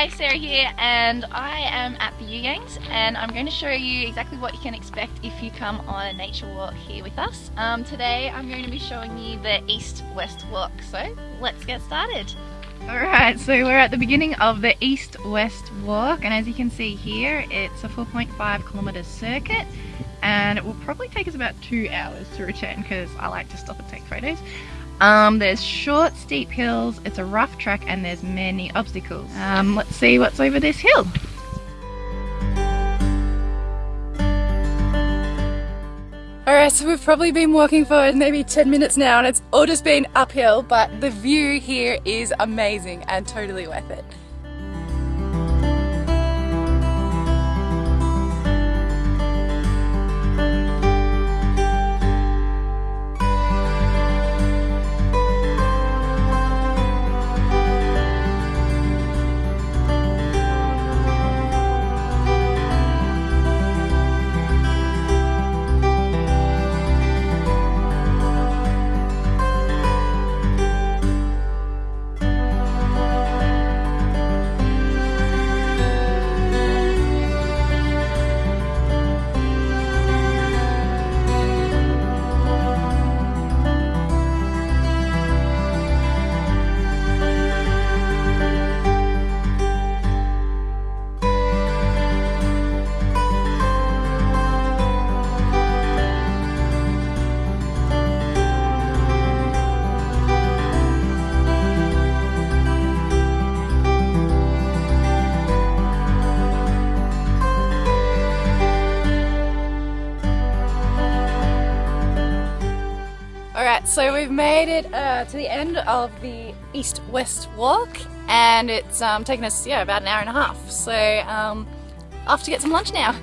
Hi, Sarah here, and I am at the You Yangs, and I'm going to show you exactly what you can expect if you come on a nature walk here with us. Um, today I'm going to be showing you the east-west walk, so let's get started. Alright, so we're at the beginning of the east-west walk, and as you can see here, it's a 4.5 kilometre circuit, and it will probably take us about two hours to return because I like to stop and take photos. Um, there's short, steep hills, it's a rough track, and there's many obstacles. Um, let's see what's over this hill. Alright, so we've probably been walking for maybe 10 minutes now and it's all just been uphill, but the view here is amazing and totally worth it. So we've made it uh, to the end of the east-west walk and it's um, taken us yeah about an hour and a half. So um, off to get some lunch now.